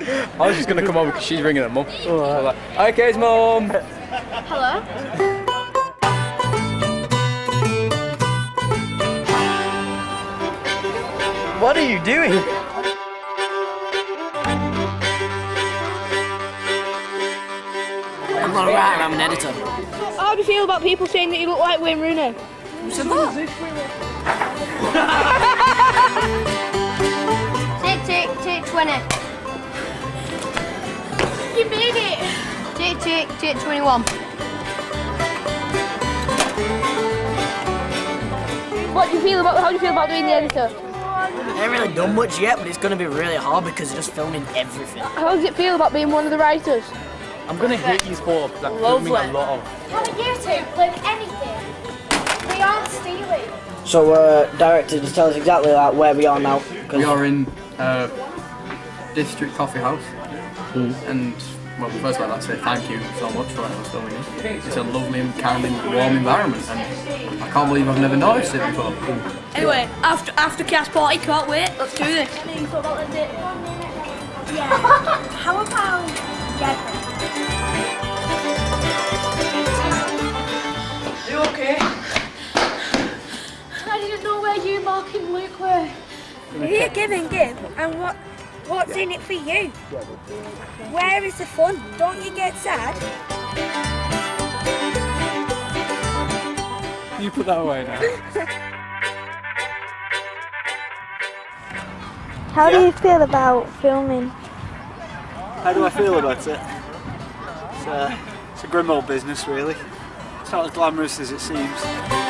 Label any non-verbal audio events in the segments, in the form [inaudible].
I was just going to come over because she's ringing her mum. So like, Hi, Kate's mum. Hello? What are you doing? I'm not a writer, I'm an editor. How do you feel about people saying that you look like Wayne Rooney? Who said that? Take, take, take 20. You made it! Take, take, take 21. What do you feel about, how do you feel about doing the editor? I ain't really done much yet, but it's going to be really hard because they're just filming everything. How does it feel about being one of the writers? I'm going to hit you for like, filming a lot of. How are you two with anything? We aren't stealing. So, uh, director, just tell us exactly like where we are now. We are in uh, District Coffee House. And, well, first of all, I'd like to say thank you so much for letting us filming it. It's a lovely and kind and warm environment, and I can't believe I've never noticed it before. Anyway, after after cast party, can't wait. Let's do this. [laughs] Yeah. How about Devon? You okay? I didn't know where you, Mark, and Luke were. Here, give and give. And what? What's in it for you? Where is the fun? Don't you get sad? You put that away now. How do you feel about filming? How do I feel about it? It's a, it's a grim old business, really. It's not as glamorous as it seems.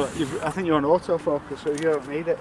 But I think you're on autofocus, so you don't need it.